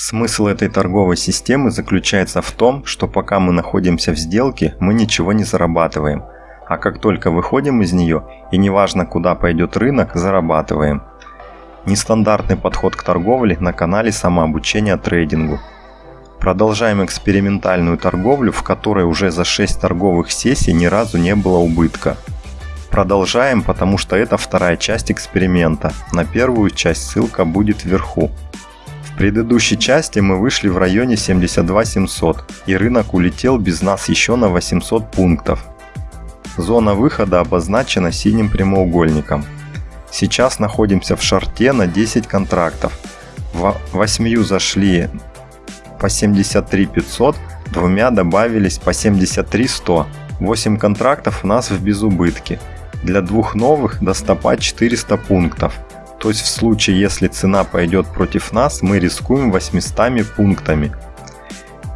Смысл этой торговой системы заключается в том, что пока мы находимся в сделке, мы ничего не зарабатываем, а как только выходим из нее, и неважно куда пойдет рынок, зарабатываем. Нестандартный подход к торговле на канале самообучения трейдингу. Продолжаем экспериментальную торговлю, в которой уже за 6 торговых сессий ни разу не было убытка. Продолжаем, потому что это вторая часть эксперимента. На первую часть ссылка будет вверху. Предыдущей части мы вышли в районе 72 700 и рынок улетел без нас еще на 800 пунктов. Зона выхода обозначена синим прямоугольником. Сейчас находимся в шарте на 10 контрактов. В 8 зашли по 73 500, двумя добавились по 73 100. 8 контрактов у нас в безубытке. Для двух новых до стопа 400 пунктов. То есть в случае, если цена пойдет против нас, мы рискуем 800 пунктами.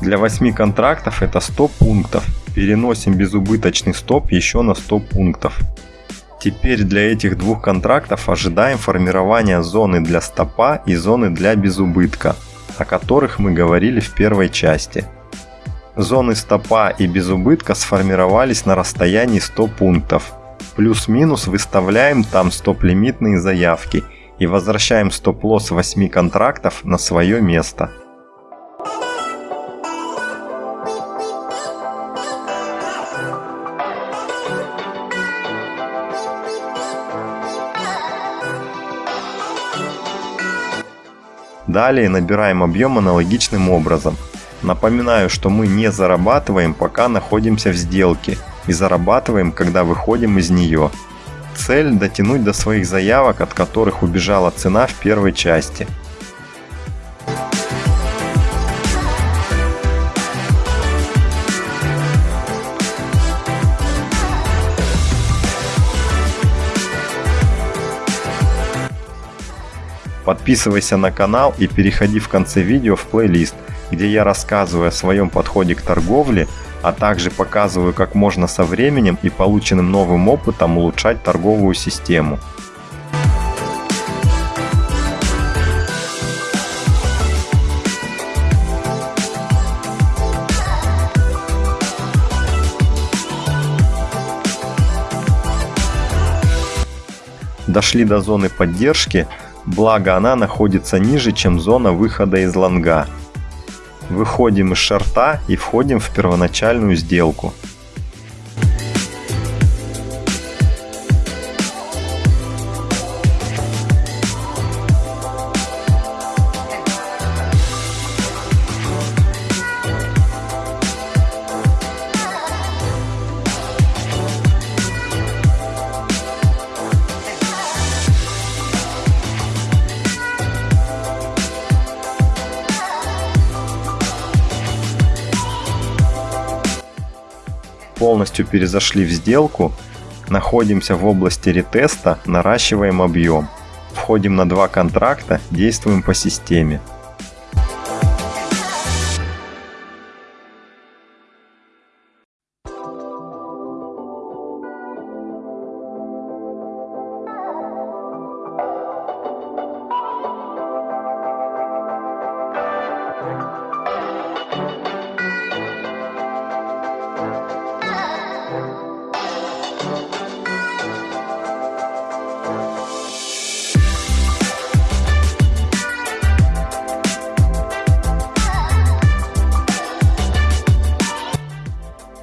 Для 8 контрактов это 100 пунктов. Переносим безубыточный стоп еще на 100 пунктов. Теперь для этих двух контрактов ожидаем формирования зоны для стопа и зоны для безубытка, о которых мы говорили в первой части. Зоны стопа и безубытка сформировались на расстоянии 100 пунктов, Плюс-минус выставляем там стоп-лимитные заявки и возвращаем стоп-лосс 8 контрактов на свое место. Далее набираем объем аналогичным образом. Напоминаю, что мы не зарабатываем, пока находимся в сделке – и зарабатываем, когда выходим из нее. Цель – дотянуть до своих заявок, от которых убежала цена в первой части. Подписывайся на канал и переходи в конце видео в плейлист, где я рассказываю о своем подходе к торговле а также показываю, как можно со временем и полученным новым опытом улучшать торговую систему. Дошли до зоны поддержки, благо она находится ниже, чем зона выхода из лонга выходим из шарта и входим в первоначальную сделку. Полностью перезашли в сделку, находимся в области ретеста, наращиваем объем. Входим на два контракта, действуем по системе.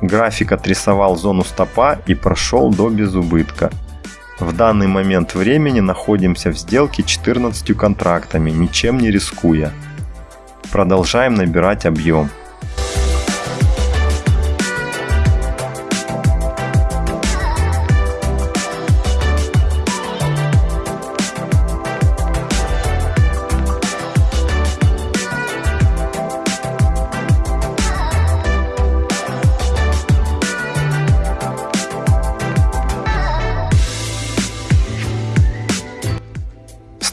График отрисовал зону стопа и прошел до безубытка. В данный момент времени находимся в сделке 14 контрактами, ничем не рискуя. Продолжаем набирать объем.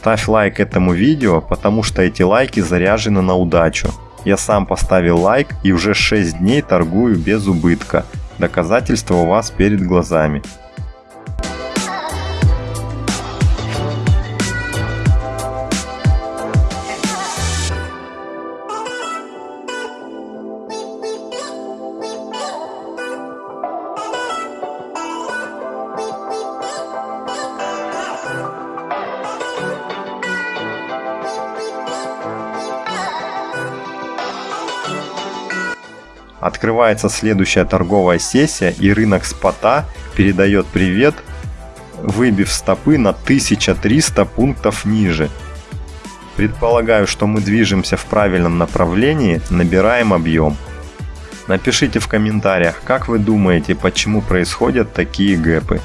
Ставь лайк этому видео, потому что эти лайки заряжены на удачу. Я сам поставил лайк и уже 6 дней торгую без убытка. Доказательства у вас перед глазами. Открывается следующая торговая сессия и рынок спота передает привет, выбив стопы на 1300 пунктов ниже. Предполагаю, что мы движемся в правильном направлении, набираем объем. Напишите в комментариях, как вы думаете, почему происходят такие гэпы.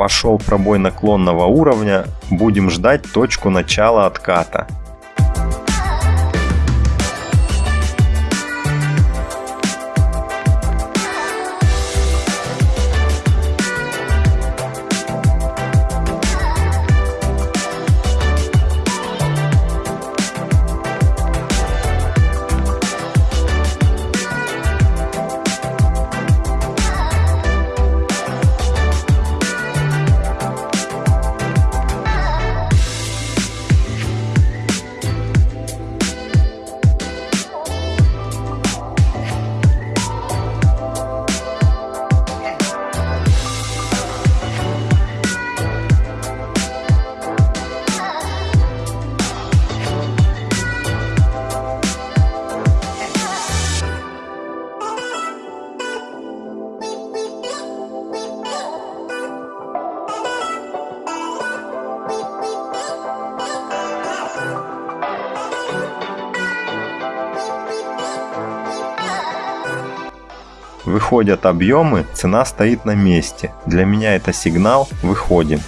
Пошел пробой наклонного уровня, будем ждать точку начала отката. Выходят объемы, цена стоит на месте. Для меня это сигнал «выходим».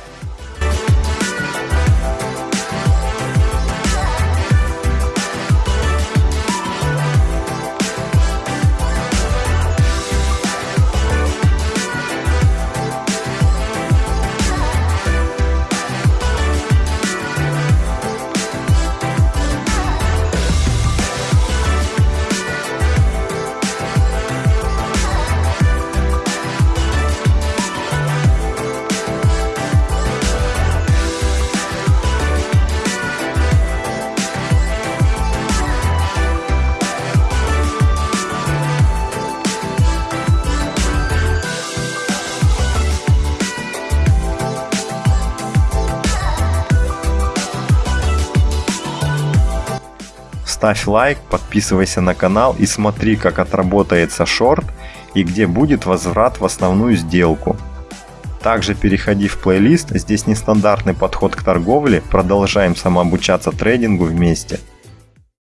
Ставь лайк, подписывайся на канал и смотри, как отработается шорт и где будет возврат в основную сделку. Также переходи в плейлист, здесь нестандартный подход к торговле, продолжаем самообучаться трейдингу вместе.